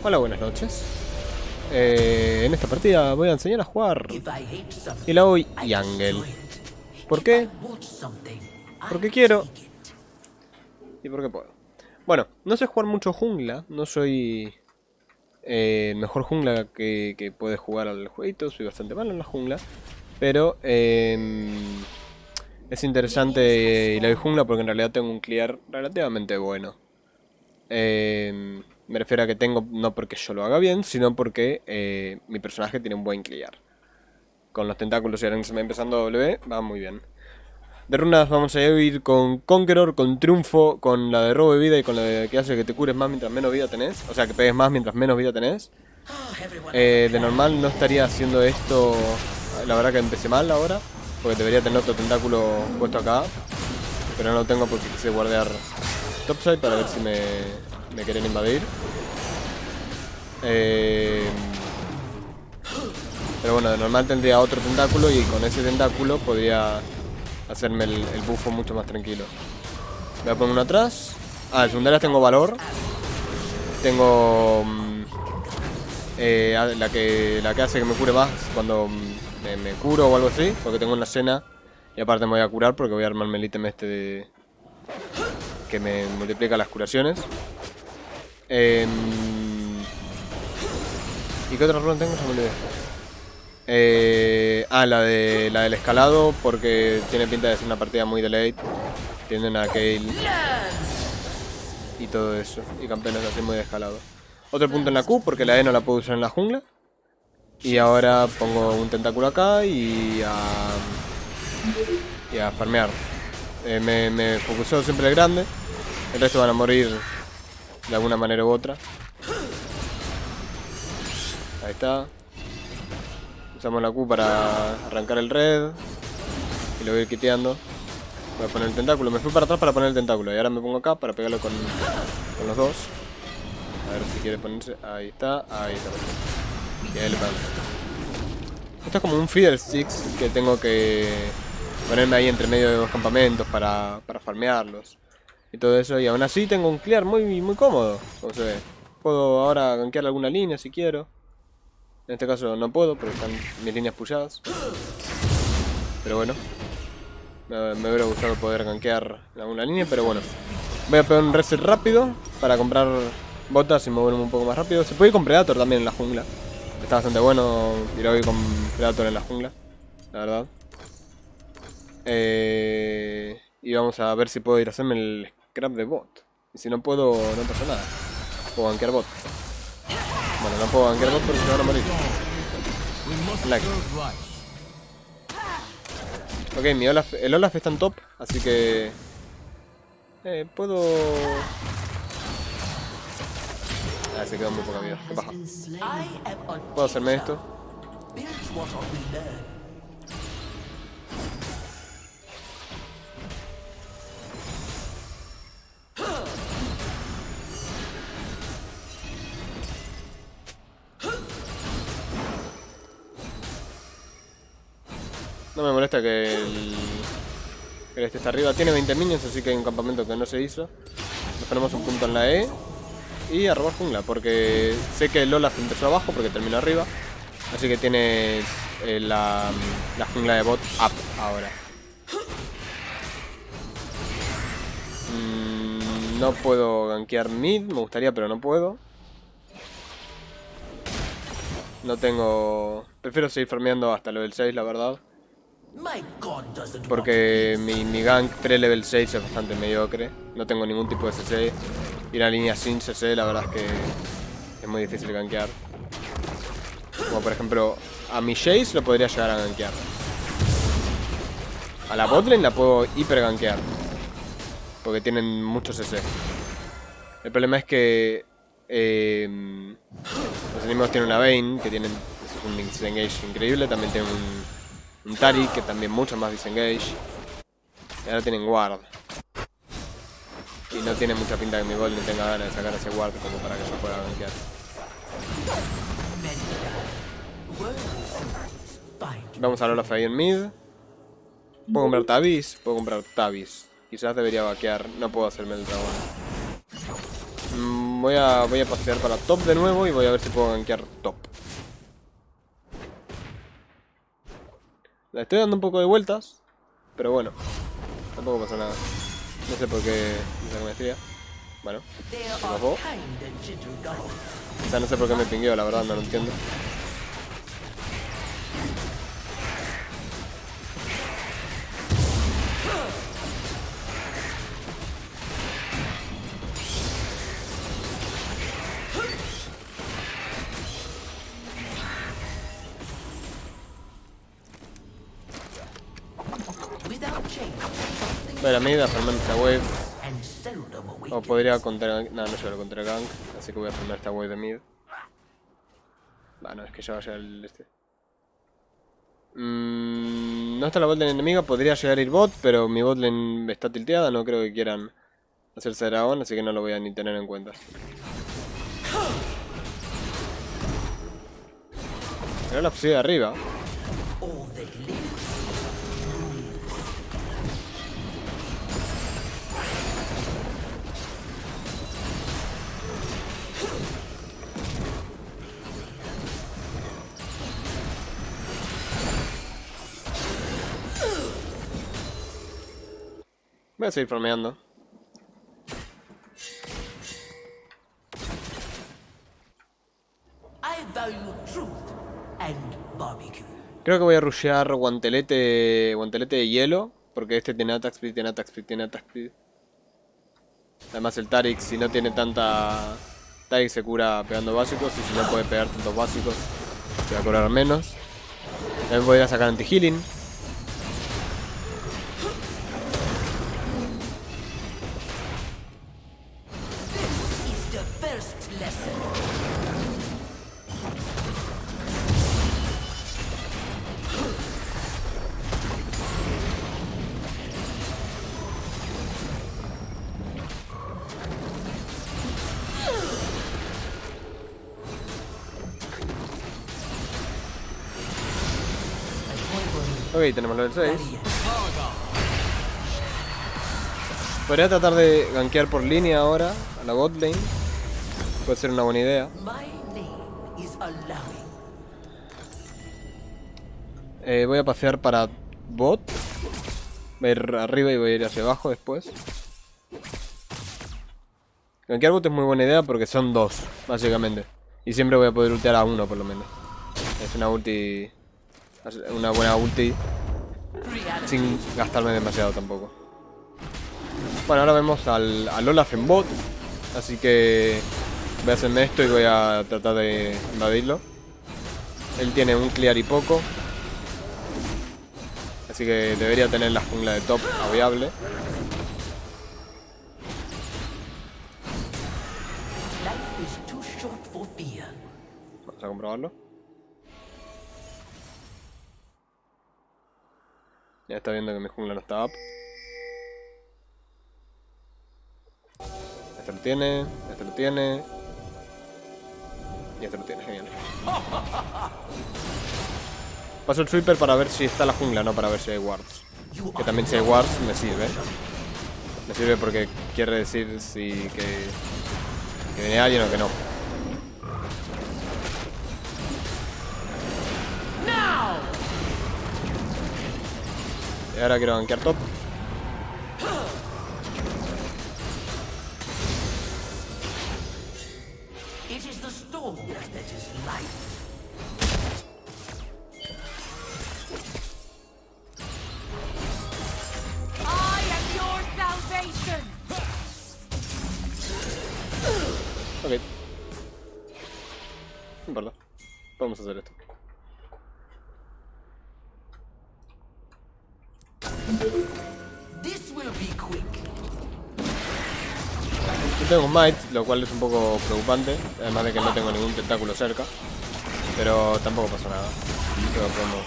Hola, buenas noches. Eh, en esta partida voy a enseñar a jugar Ilaoi y Ángel. ¿Por qué? Porque quiero. Y porque puedo. Bueno, no sé jugar mucho jungla. No soy eh, mejor jungla que, que, puede jugar al jueguito. Soy bastante malo en la jungla. Pero eh, es interesante Ilaoi jungla porque en realidad tengo un clear relativamente bueno. Eh, me refiero a que tengo, no porque yo lo haga bien, sino porque eh, mi personaje tiene un buen clear. Con los tentáculos y ahora se me empezando W, va muy bien. De runas vamos a ir con Conqueror, con Triunfo, con la de robo de vida y con la de que hace que te cures más mientras menos vida tenés. O sea, que pegues más mientras menos vida tenés. Eh, de normal no estaría haciendo esto, la verdad que empecé mal ahora. Porque debería tener otro tentáculo puesto acá. Pero no lo tengo porque quise guardar topside para ver si me, me quieren invadir. Eh, pero bueno, de normal tendría otro tentáculo y con ese tentáculo podría hacerme el, el bufo mucho más tranquilo. Voy a poner uno atrás. Ah, en secundarias tengo valor. Tengo mm, eh, la, que, la que hace que me cure más cuando mm, me, me, curo o algo así. Porque tengo una cena y aparte me voy a curar porque voy a armarme el ítem este de... Que me multiplica las curaciones. Eh, ¿Y qué otra runa tengo? Se me olvidé. Eh, ah, la, de, la del escalado, porque tiene pinta de ser una partida muy de late. Tienen a Kale. Y todo eso. Y campeones así muy de escalado. Otro punto en la Q, porque la E no la puedo usar en la jungla. Y ahora pongo un tentáculo acá y a... Y a farmear. Eh, me, me focuseo siempre el grande. El resto van a morir de alguna manera u otra. Ahí está. Usamos la Q para arrancar el red. Y lo voy a ir quiteando. Voy a poner el tentáculo. Me fui para atrás para poner el tentáculo. Y ahora me pongo acá para pegarlo con, con los dos. A ver si quiere ponerse. Ahí está. Ahí está. Y ahí le pego. Esto es como un feeder six que tengo que ponerme ahí entre medio de dos campamentos para, para farmearlos. Y todo eso. Y aún así tengo un clear muy, muy cómodo. Como se. Puedo ahora gankear alguna línea si quiero. En este caso no puedo porque están mis líneas pulladas. Pero bueno. Me, me hubiera gustado poder gankear alguna línea, pero bueno. Voy a pegar un reset rápido para comprar botas y moverme un poco más rápido. Se puede ir con Predator también en la jungla. Está bastante bueno ir hoy con Predator en la jungla. La verdad. Eh, y vamos a ver si puedo ir a hacerme el scrap de bot. Y si no puedo, no pasa nada. Puedo gankear bot. Bueno, no puedo gankear bot porque se van a morir. Ok, mi Olaf, el Olaf está en top, así que... Eh, puedo... Ah, se quedó muy poca vida. Qué paja. ¿Puedo hacerme esto? No me molesta que el, que este está arriba. Tiene 20 minions, así que hay un campamento que no se hizo. Nos ponemos un punto en la E. Y a robar jungla, porque sé que el Olaf empezó abajo porque terminó arriba. Así que tiene eh, la jungla de bot up ahora. No puedo gankear mid, me gustaría, pero no puedo. No tengo... Prefiero seguir farmeando hasta level 6, la verdad. Porque mi, mi gank pre-level 6 es bastante mediocre. No tengo ningún tipo de CC. Y una línea sin CC, la verdad es que es muy difícil gankear. Como por ejemplo, a mi Jace lo podría llegar a gankear. A la botlane la puedo hiper gankear. Porque tienen mucho CC. El problema es que eh, los enemigos tienen una Vayne, que tienen un disengage increíble. También tienen un, un Tari, que también mucho más disengage. Y ahora tienen Ward. Y no tiene mucha pinta que mi Golden tenga ganas de sacar ese Ward como para que yo pueda gankear. Vamos a Olaf ahí en mid. Puedo comprar Tabis, puedo comprar Tabis. Quizás debería vaquear, no puedo hacerme el dragón. Mm, voy a, voy a pasear para top de nuevo y voy a ver si puedo gankear top. Le estoy dando un poco de vueltas, pero bueno, tampoco pasa nada. No sé por qué me maestría. Bueno, se. O sea, no sé por qué me pingueo, la verdad, no lo entiendo. A formar esta wave. O podría contra... No, no suelo contra gank, así que voy a formar esta wave de mid. Bueno, es que ya va a llegar el este. Mm, no está la botlane enemiga, podría llegar a ir bot, pero mi botlane está tilteada, no creo que quieran hacerse dragón, así que no lo voy a ni tener en cuenta. Pero la fusil de arriba. Voy a seguir farmeando. Creo que voy a rushear guantelete, guantelete de hielo. Porque este tiene attack speed, tiene attack speed, tiene attack speed. Además el Tarik, si no tiene tanta... Tarik se cura pegando básicos y si no puede pegar tantos básicos, se va a curar menos. También voy a sacar anti-healing. Ok, tenemos level 6. Podría tratar de gankear por línea ahora a la bot lane. Puede ser una buena idea. Eh, voy a pasear para bot. Voy a ir arriba y voy a ir hacia abajo después. Gankear bot es muy buena idea porque son dos, básicamente. Y siempre voy a poder ultear a uno por lo menos. Es una ulti una buena ulti sin gastarme demasiado tampoco. Bueno, ahora vemos al, Olaf en bot, así que voy a hacerme esto y voy a tratar de invadirlo. Él tiene un clear y poco, así que debería tener la jungla de top viable. Vamos a comprobarlo. Ya está viendo que mi jungla no está up. Este lo tiene, este lo tiene. Y este lo tiene, genial. Paso el sweeper para ver si está la jungla, no para ver si hay wards. Que también si hay wards me sirve. Me sirve porque quiere decir si que, que viene alguien o que no. Y ahora quiero banquear top. Ok. No importa. Vamos a hacer esto. Yo tengo un Might, lo cual es un poco preocupante, además de que no tengo ningún tentáculo cerca, pero tampoco pasa nada. Creo que podemos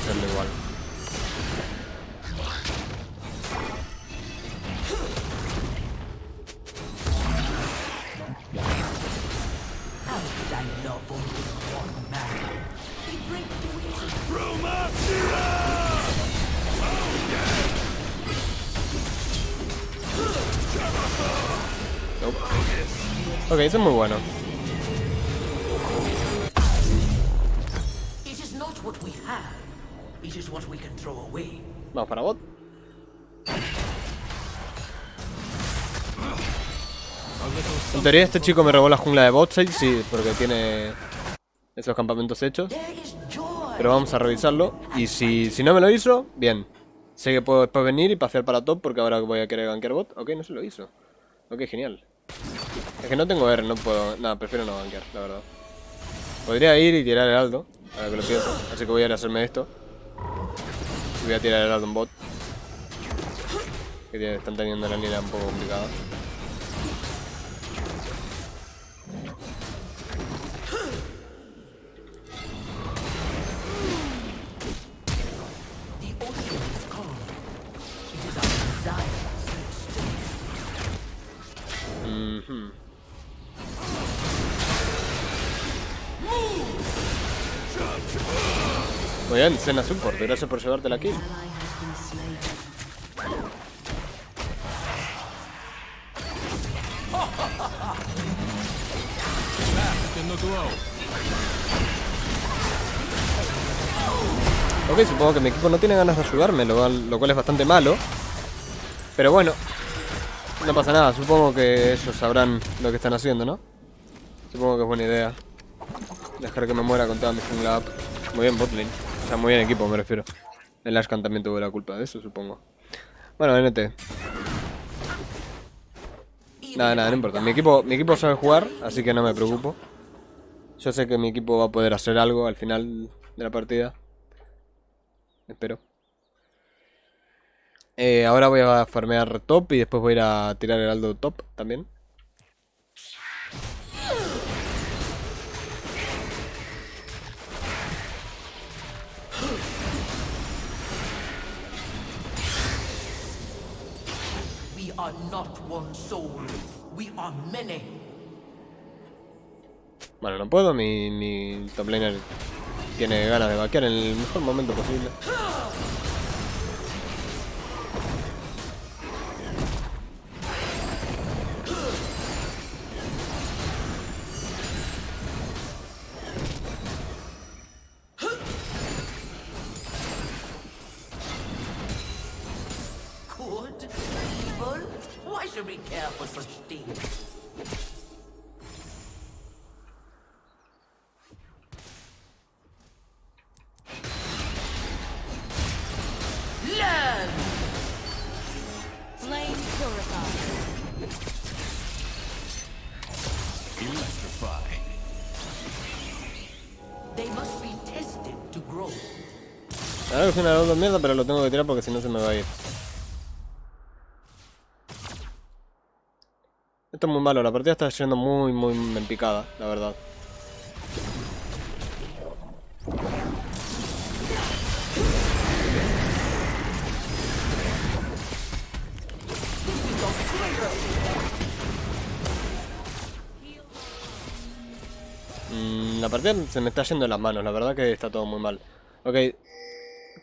hacerlo igual. Roma Nope. Ok, eso es muy bueno. Vamos para bot. En teoría este chico me robó la jungla de Botside, sí, porque tiene esos campamentos hechos. Pero vamos a revisarlo. Y si, si no me lo hizo, bien. Sé que puedo después venir y pasear para top porque ahora voy a querer gankear bot. Ok, no se lo hizo. Ok, genial. Es que no tengo R, no puedo... Nada, prefiero no gankear, la verdad. Podría ir y tirar el aldo, ahora que lo pienso. Así que voy a ir a hacerme esto. Y voy a tirar el aldo en bot. Que están teniendo la línea un poco complicada. Bien, Cena Support, gracias por llevarte la kill. Ok, supongo que mi equipo no tiene ganas de ayudarme, lo cual, es bastante malo. Pero bueno, no pasa nada, supongo que ellos sabrán lo que están haciendo, ¿no? Supongo que es buena idea. Dejar que me muera con toda mi jungla. Muy bien, botlane. O sea, muy bien equipo, me refiero. El Ashcan también tuvo la culpa de eso, supongo. Bueno, NT. Nada, nada, no importa. Mi equipo, mi equipo sabe jugar, así que no me preocupo. Yo sé que mi equipo va a poder hacer algo al final de la partida. Espero. Eh, ahora voy a farmear top y después voy a ir a tirar el aldo top también. Are not one soul. We are many. Bueno, no puedo, mi, mi top laner tiene ganas de vaquear en el mejor momento posible. Es una de mierda, pero lo tengo que tirar porque si no se me va a ir. Esto es muy malo, la partida está yendo muy, muy en picada, la verdad. Mm, la partida se me está yendo de las manos, la verdad que está todo muy mal. Ok,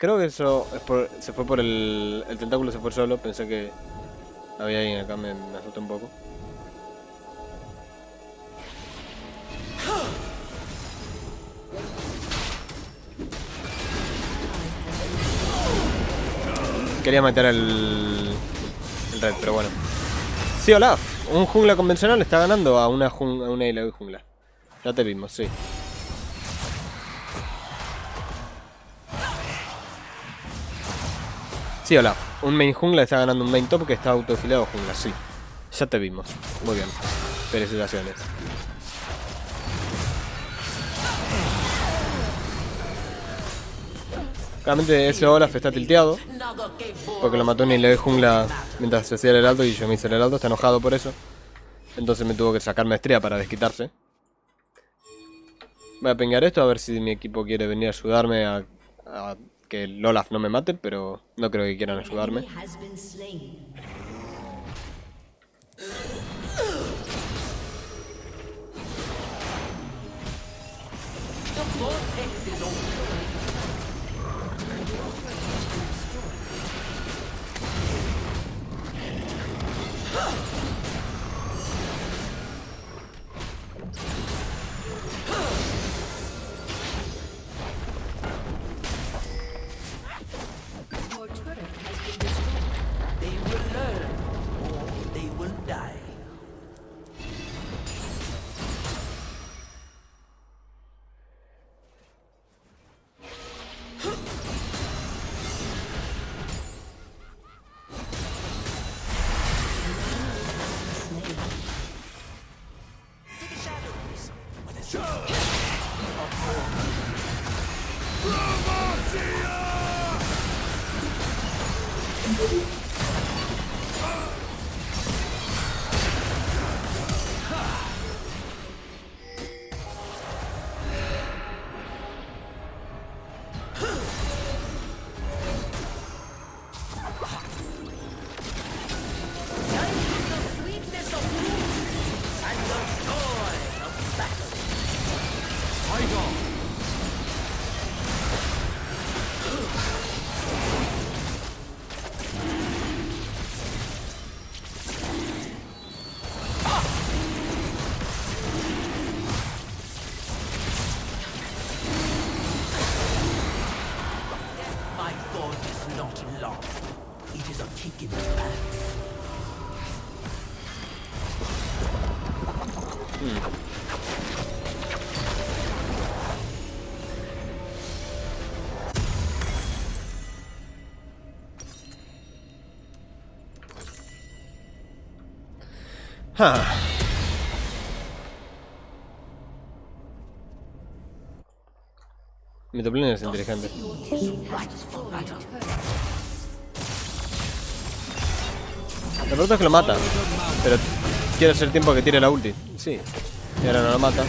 creo que eso es por- se fue por el, el tentáculo, se fue solo, pensé que había alguien acá, me, me asusté un poco. Quería meter el, el red, pero bueno. Sí, Olaf, un jungla convencional está ganando a una, jun- a una jungla. Ya te vimos, sí. Sí, hola. Un main jungla está ganando un main top que está autofilado jungla, sí. Ya te vimos. Muy bien. Felicitaciones. Claramente ese Olaf está tilteado porque lo mató en el jungla mientras se hacía el heraldo y yo me hice el heraldo, está enojado por eso. Entonces me tuvo que sacar maestría para desquitarse. Voy a pingar esto a ver si mi equipo quiere venir a ayudarme a que el Olaf no me mate, pero no creo que quieran ayudarme. Ah. Mi toplin es inteligente. La pregunta es que lo mata. Pero quiere hacer tiempo que tire la ulti. Sí. Y ahora no lo mata.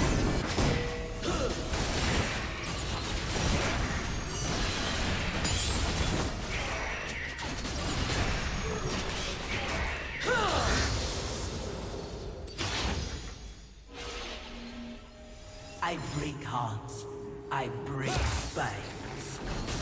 I break hearts. I break spines.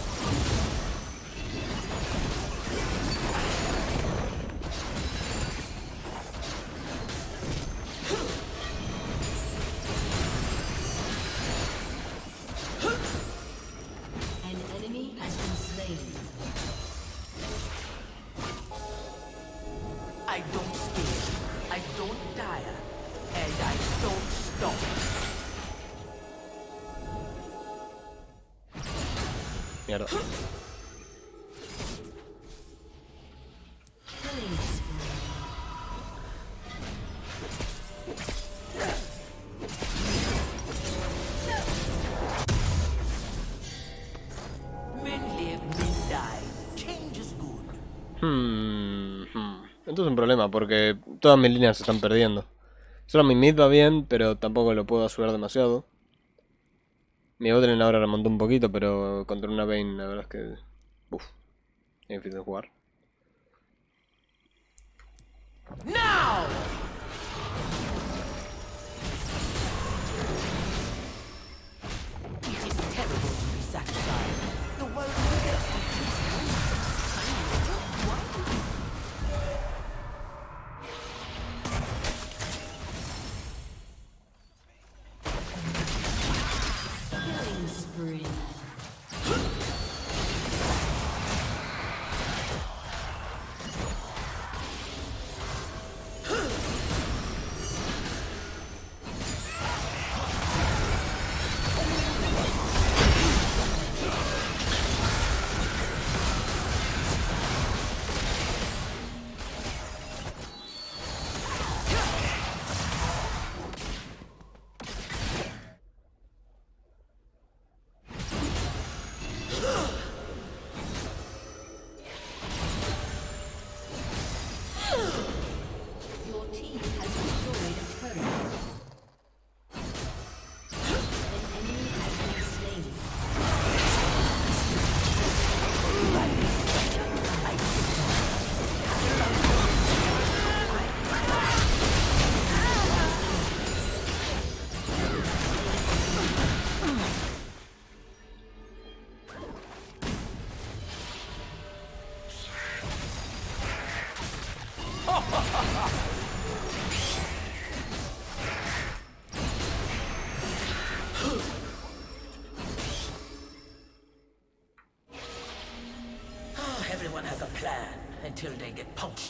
Un problema porque todas mis líneas se están perdiendo. Solo mi mid va bien, pero tampoco lo puedo ayudar demasiado. Mi botlane ahora remontó un poquito, pero contra una Vayne la verdad es que... Uf, es difícil de jugar.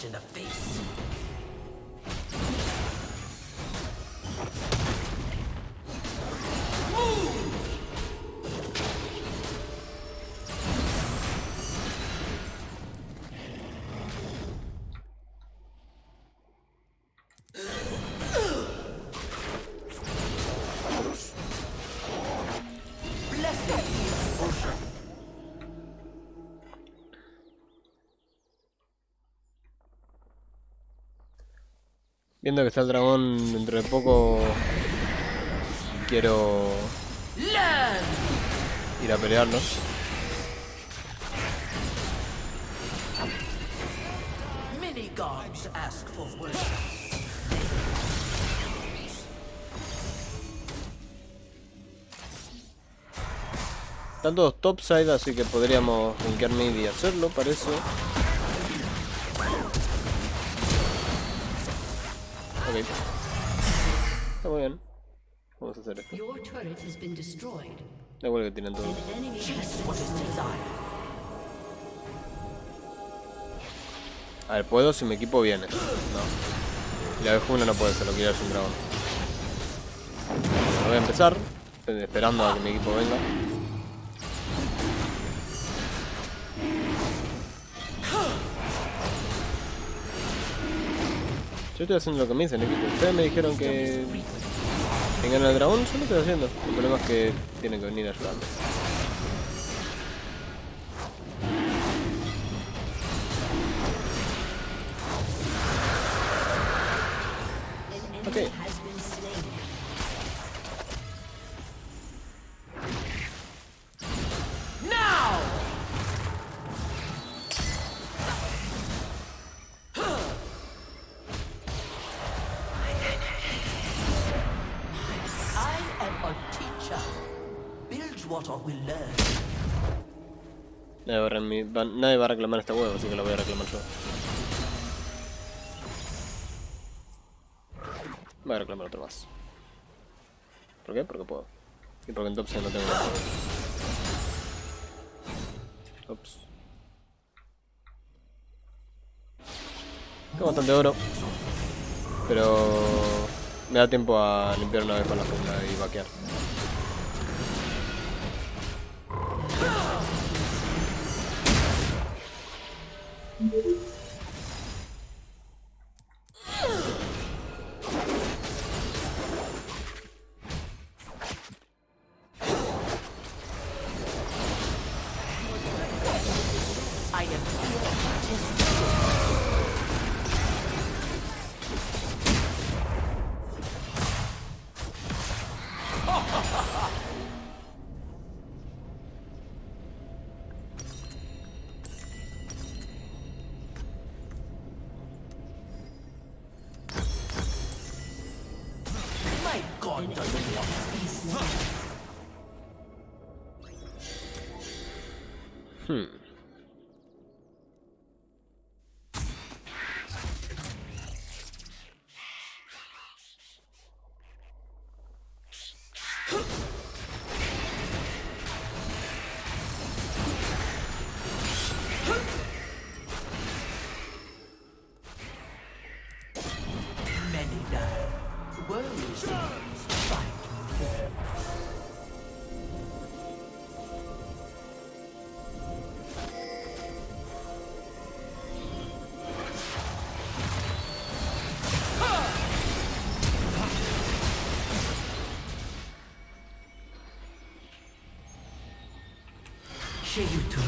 Punched in the face. Viendo que está el dragón dentro de poco, quiero ir a worship. Están todos topside, así que podríamos linkear mid y hacerlo, parece. Ok. Está muy bien. Vamos a hacer esto. Da igual que tienen todo. A ver, puedo si mi equipo viene. No. La vez uno no puede, se lo quiere un dragón. Bueno, voy a empezar, esperando a que mi equipo venga. Yo estoy haciendo lo que me dicen, equipo. Ustedes me dijeron que vengan al dragón, yo lo estoy haciendo. El problema es que tienen que venir a ayudarme. Nadie va a reclamar este huevo, así que lo voy a reclamar yo. Voy a reclamar otro más. ¿Por qué? Porque puedo. Y porque en Topside no tengo nada. Ups. Tengo bastante oro. Pero me da tiempo a limpiar una vez con la jungla y vaquear.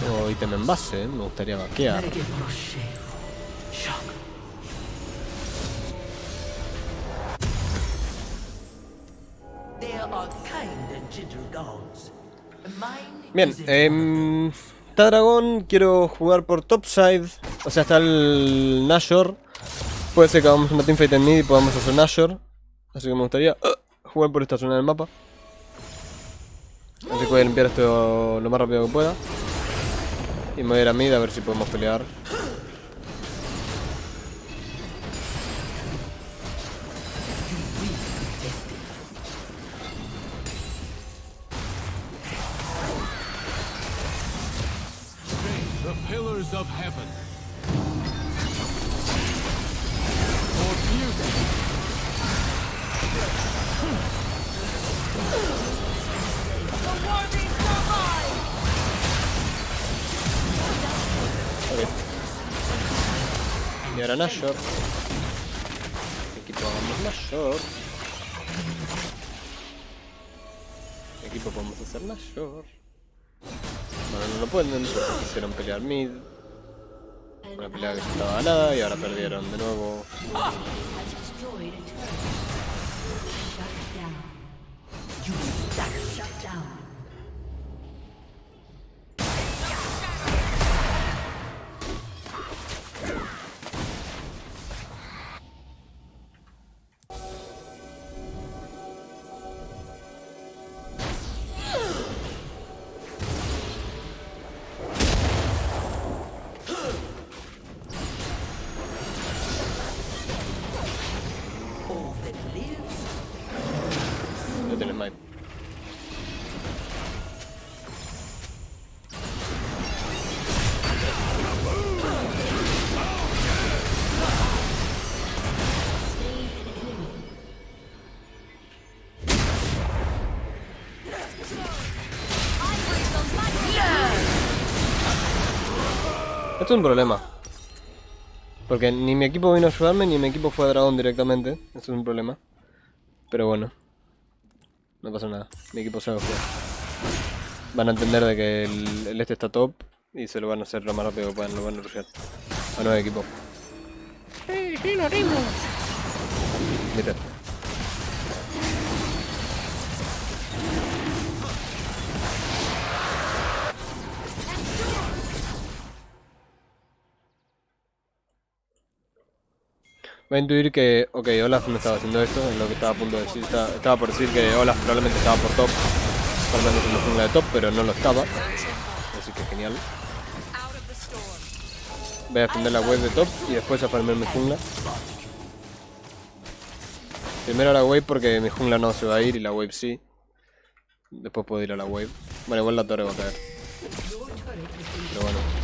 Tengo ítem en base, ¿eh? me gustaría vaquear. Bien, is em, está dragón, quiero jugar por topside. O sea, está el Nashor. Puede ser que hagamos una teamfight en mid y podamos hacer Nashor. Así que me gustaría uh, jugar por esta zona del mapa. Así que voy a limpiar esto lo más rápido que pueda. Y me voy a ir a mid a ver si podemos pelear. Y ahora Nashor. Equipo hagamos Nashor. Equipo podemos hacer Nashor. Bueno, no lo pueden, quisieron pelear mid. Una pelea que ya estaba ganada y ahora perdieron de nuevo. Esto es un problema. Porque ni mi equipo vino a ayudarme, ni mi equipo fue a dragón directamente. Esto es un problema. Pero bueno. No pasa nada. Mi equipo sabe jugar. Van a entender de que el, el este está top y se lo van a hacer lo más rápido que puedan, lo van a rushear. A nuevo equipo. Sí, sí, lo. Voy a intuir que, ok, Olaf no estaba haciendo esto, es lo que estaba a punto de decir. Estaba, por decir que Olaf probablemente estaba por top, farmeando su jungla de top, pero no lo estaba. Así que genial. Voy a defender la wave de top y después a farmear mi jungla. Primero la wave porque mi jungla no se va a ir y la wave sí. Después puedo ir a la wave. Bueno, igual la torre va a caer. Pero bueno.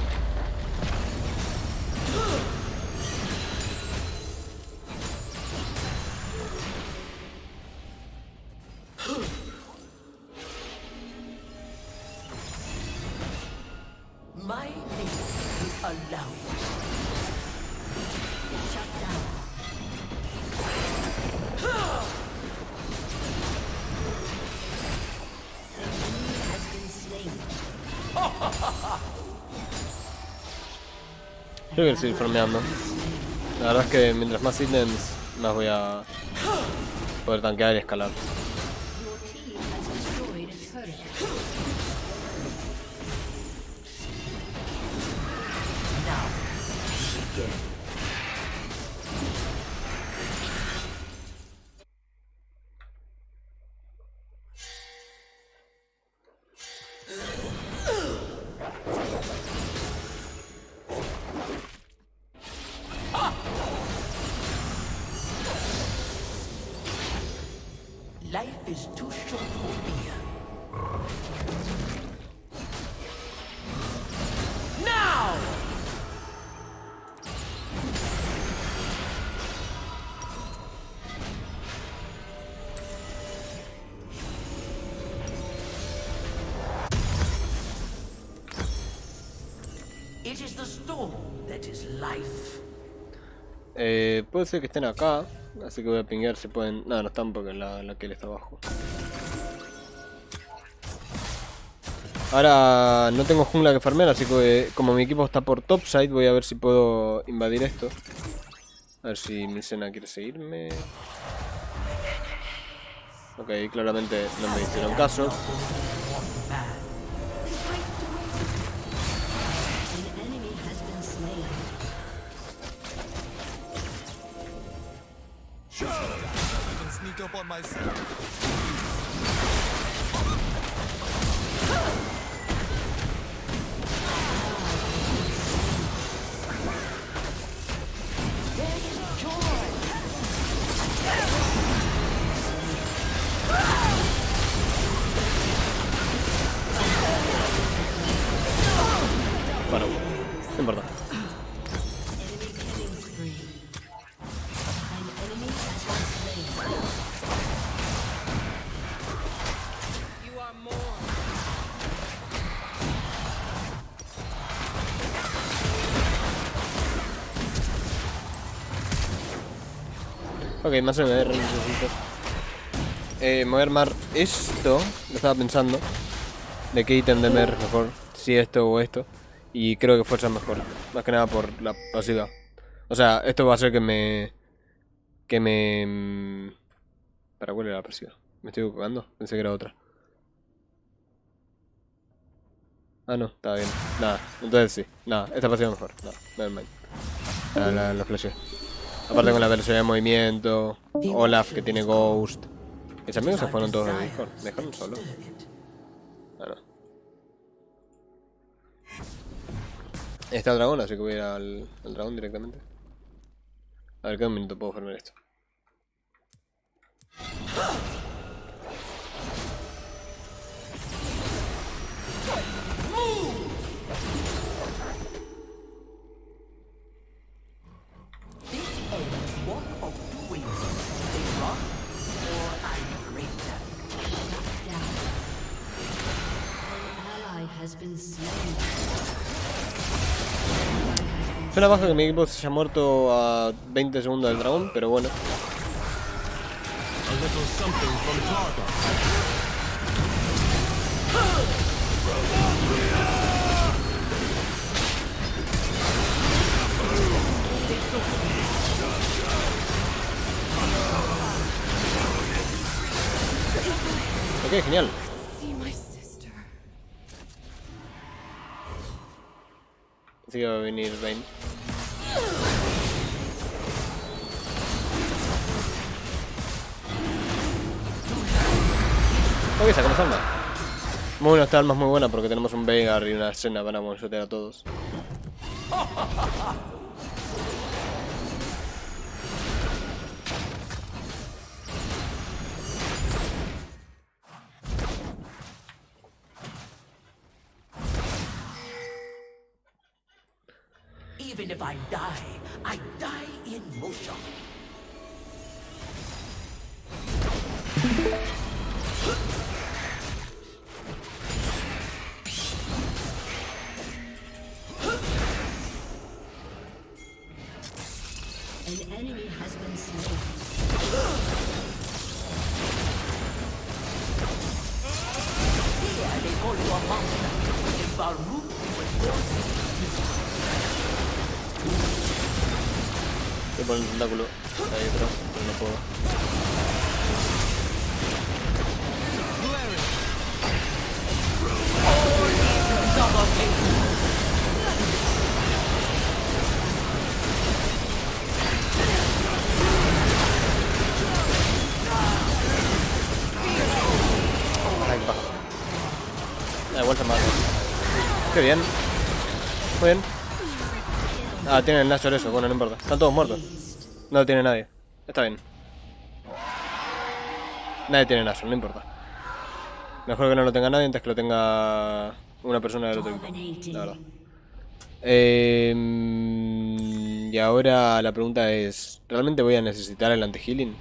Yo quiero seguir farmeando. La verdad es que mientras más ítems, más voy a poder tanquear y escalar. Eh, puede ser que estén acá, así que voy a pinguear si pueden... No, no están porque la, la kill está abajo. Ahora no tengo jungla que farmear, así que eh, como mi equipo está por topside, voy a ver si puedo invadir esto. A ver si mi Sena quiere seguirme. Ok, claramente no me hicieron caso. Up on myself. Ok, más MR necesito. Eh, me voy a armar esto, lo estaba pensando. De qué ítem de mer mejor, si esto o esto. Y creo que fuerza mejor, más que nada por la pasiva. O sea, esto va a hacer que me... Que me... mm, ¿Para cuál era la persiga? ¿Me estoy equivocando? Pensé que era otra. Ah, no, estaba bien. Nada, entonces sí. Nada, esta pasiva mejor. Nada, never mind. La, la, la flashé. Aparte con la velocidad de movimiento. Olaf que tiene Ghost. Mis amigos se fueron todos de Discord. ¿Me dejaron solo? No. Está el dragón, así que voy a ir al, al dragón directamente. A ver, ¿qué minuto puedo farmear esto? Suena baja que mi equipo se haya muerto a 20 segundos del dragón, pero bueno. Ok, genial. Así que va a venir Vayne. Ok, sacamos alma. Muy bueno, esta alma es muy buena porque tenemos un Veigar y una escena para monitorear a todos. Voy a poner el tentáculo ahí pero no puedo. Ay, baja. Da igual. Qué bien. Muy bien. Ah, tienen el Nashor eso, bueno, no importa. Están todos muertos. No lo tiene nadie. Está bien. Nadie tiene Nashor, no importa. Mejor que no lo tenga nadie antes que lo tenga una persona del otro equipo. La verdad. Eh, y ahora la pregunta es, ¿realmente voy a necesitar el anti-healing?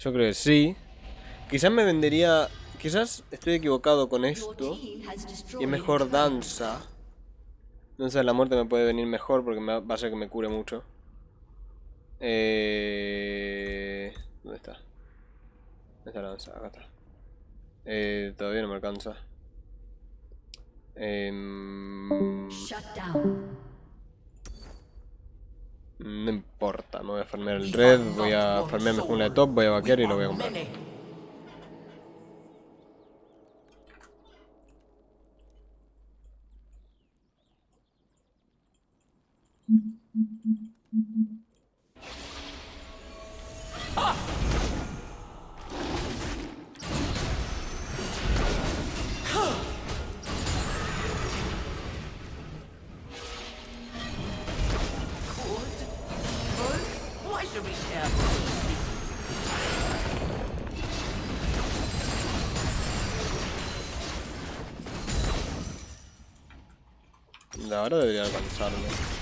Yo creo que sí. Quizás me vendería... Quizás estoy equivocado con esto. Y es mejor danza. Danza de la muerte me puede venir mejor porque me va a hacer que me cure mucho. Eh... ¿Dónde está? ¿Dónde está la danza? Acá está. Eh, todavía no me alcanza. Down. no importa, me voy a farmear el red, voy a farmear mi jungla de top, voy a vaquear y lo voy a comprar. Verdad debería alcanzarme.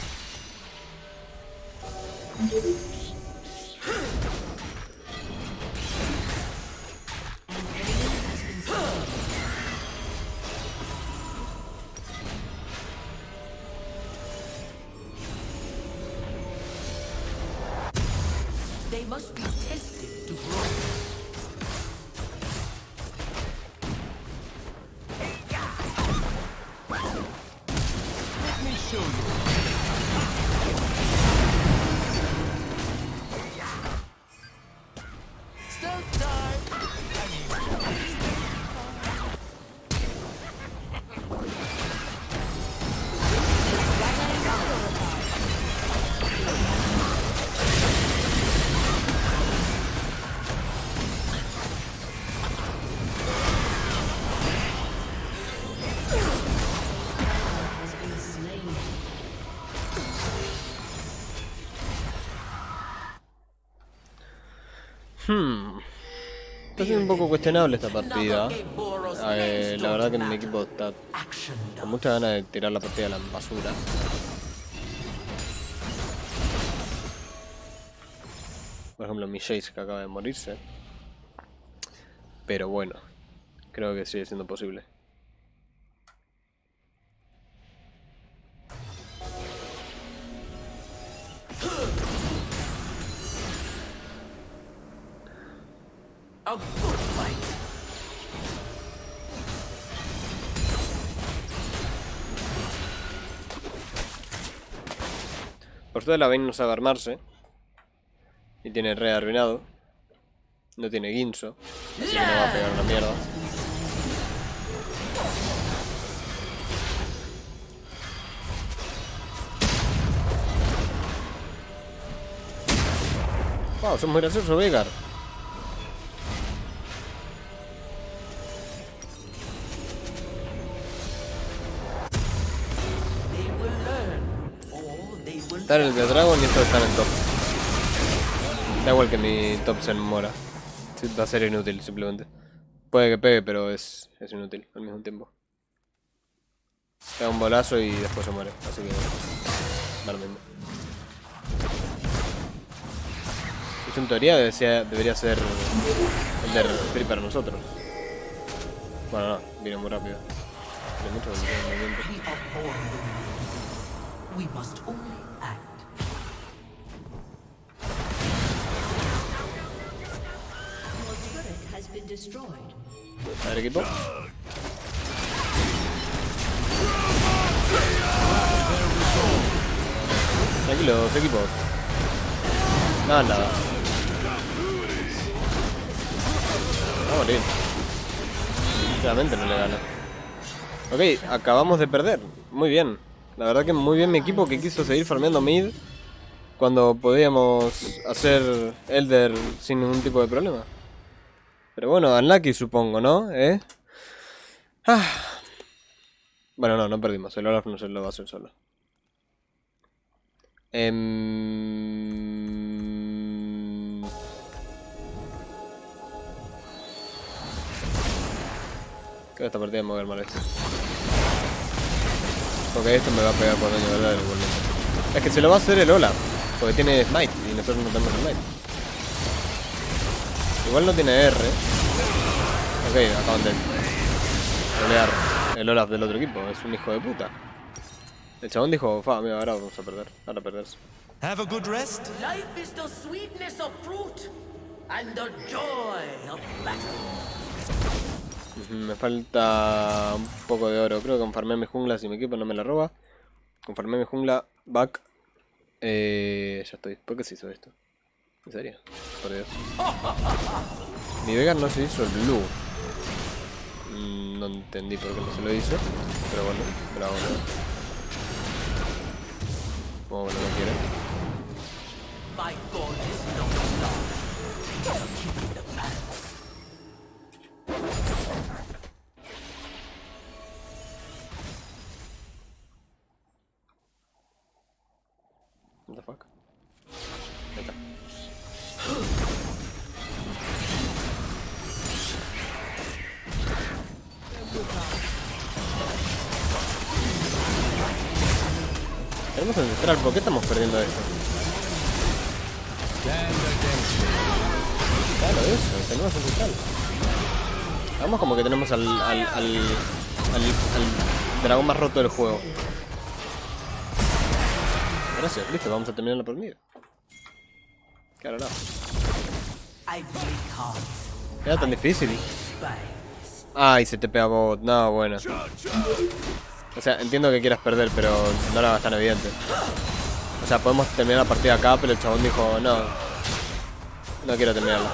Hmm. Está siendo un poco cuestionable esta partida. La verdad que mi equipo está con muchas ganas de tirar la partida a la basura. Por ejemplo, mi Jace que acaba de morirse. Pero bueno, creo que sigue siendo posible. A good fight. Por suerte la Vayne no sabe armarse. Y tiene re arruinado. No tiene guinso. Así que no va a pegar una mierda. Wow, son muy graciosos, Vegar. En el Dragon y estos están en top. Da igual que mi top se mora. Va a ser inútil simplemente. Puede que pegue, pero es, es inútil al mismo tiempo. Pega un bolazo y después se muere. Así que. da mismo. Esto en teoría debe ser- debería ser el de free para nosotros. Bueno, no, vino muy rápido. Tiene mucho movimiento. A ver, equipo. Tranquilos, equipos. Nada, nada. Va a morir. Sinceramente no le gana. Ok, acabamos de perder. Muy bien. La verdad que muy bien mi equipo que quiso seguir farmeando mid cuando podíamos hacer Elder sin ningún tipo de problema. Pero bueno, unlucky supongo, ¿no? ¿Eh? Ah. Bueno, no, no perdimos. El Olaf no se lo va a hacer solo. Em, Creo que esta partida me voy a ver mal esto. Porque esto me va a pegar por daño verdadero igualmente. Es que se lo va a hacer el Olaf. Porque tiene Smite y nosotros no tenemos Smite. Igual no tiene R. Ok, acaban de pelear el Olaf del otro equipo. Es un hijo de puta. El chabón dijo, fa, mira, ahora vamos a perder. Ahora perderse. Have a good rest. Life is the sweetness of fruit and the joy of battle. Me falta un poco de oro. Creo que con farmear mi jungla si mi equipo no me la roba. Con farmear mi jungla, back. Eh, ya estoy. ¿Por qué se hizo esto? ¿En serio? Por Dios. Mi Vega no se hizo el blue. No entendí por qué no se lo hizo. Pero bueno, bravo. ¿no? Como bueno, no quiere. My God is ¿por qué estamos perdiendo esto? Claro, eso, tenemos ancestral. Vamos como que tenemos al, al, al, al, dragón más roto del juego. Gracias, listo, vamos a terminar la partida. Claro, no. Era tan difícil. Ay, se te pega bot. No, bueno. O sea, entiendo que quieras perder, pero no era tan evidente. O sea, podemos terminar la partida acá, pero el chabón dijo, no. No quiero terminarla.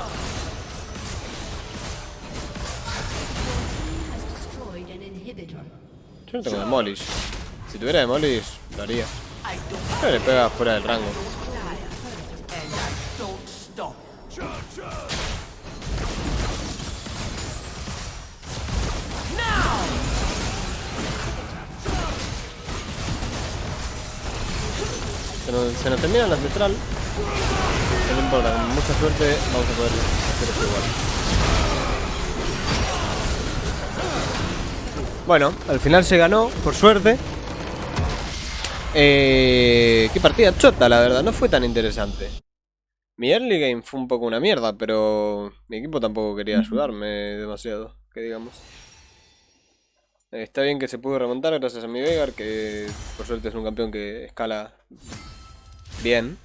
Yo no tengo Demolish. Si tuviera Demolish, lo haría. Pero le pega fuera del rango. Se nos, se nos termina la ancestral. Se nos importa, con mucha suerte vamos a poder hacer esto igual. Bueno, al final se ganó, por suerte. Eh, qué partida chota, la verdad, no fue tan interesante. Mi early game fue un poco una mierda, pero mi equipo tampoco quería ayudarme demasiado, que digamos. Eh, Está bien que se pudo remontar gracias a mi Vegar, que por suerte es un campeón que escala bien.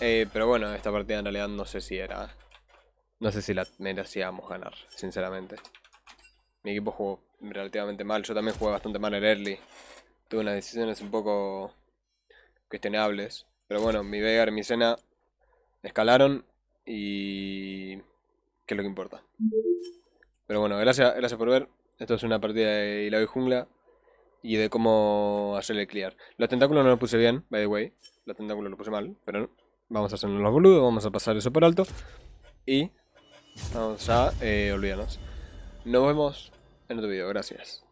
Eh, pero bueno, esta partida en realidad no sé si era... No sé si la merecíamos ganar, sinceramente. Mi equipo jugó relativamente mal, yo también jugué bastante mal en early. Tuve unas decisiones un poco cuestionables. Pero bueno, mi Vegar y mi Sena escalaron y... ¿Qué es lo que importa? Pero bueno, gracias, gracias por ver. Esto es una partida de Ilaoi Jungla y de cómo hacerle clear. Los tentáculos no los puse bien, by the way. Los tentáculos los puse mal, pero. Vamos a hacernos los boludos, vamos a pasar eso por alto. Y vamos a eh, olvidarnos. Nos vemos en otro video, gracias.